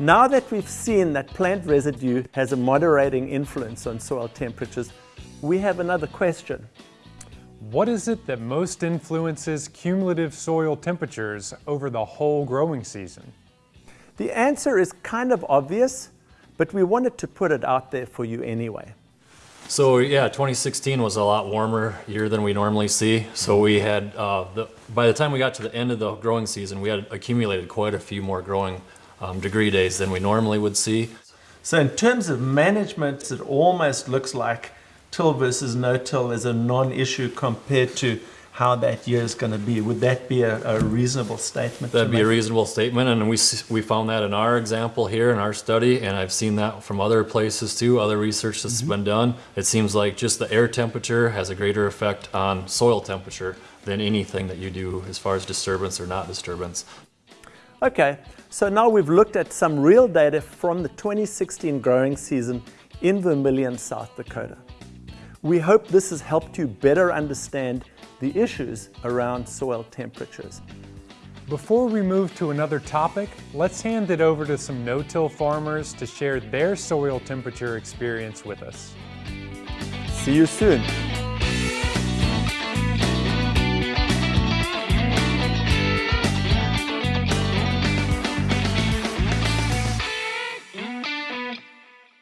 Now that we've seen that plant residue has a moderating influence on soil temperatures, we have another question. What is it that most influences cumulative soil temperatures over the whole growing season? The answer is kind of obvious, but we wanted to put it out there for you anyway. So yeah, 2016 was a lot warmer year than we normally see. So we had, uh, the, by the time we got to the end of the growing season, we had accumulated quite a few more growing um, degree days than we normally would see. So in terms of management, it almost looks like till versus no-till is a non-issue compared to how that year is going to be. Would that be a, a reasonable statement? That'd be a reasonable statement, and we we found that in our example here in our study, and I've seen that from other places too, other research that's mm -hmm. been done. It seems like just the air temperature has a greater effect on soil temperature than anything that you do as far as disturbance or not disturbance. Okay, so now we've looked at some real data from the 2016 growing season in Vermillion, South Dakota. We hope this has helped you better understand the issues around soil temperatures. Before we move to another topic, let's hand it over to some no-till farmers to share their soil temperature experience with us. See you soon.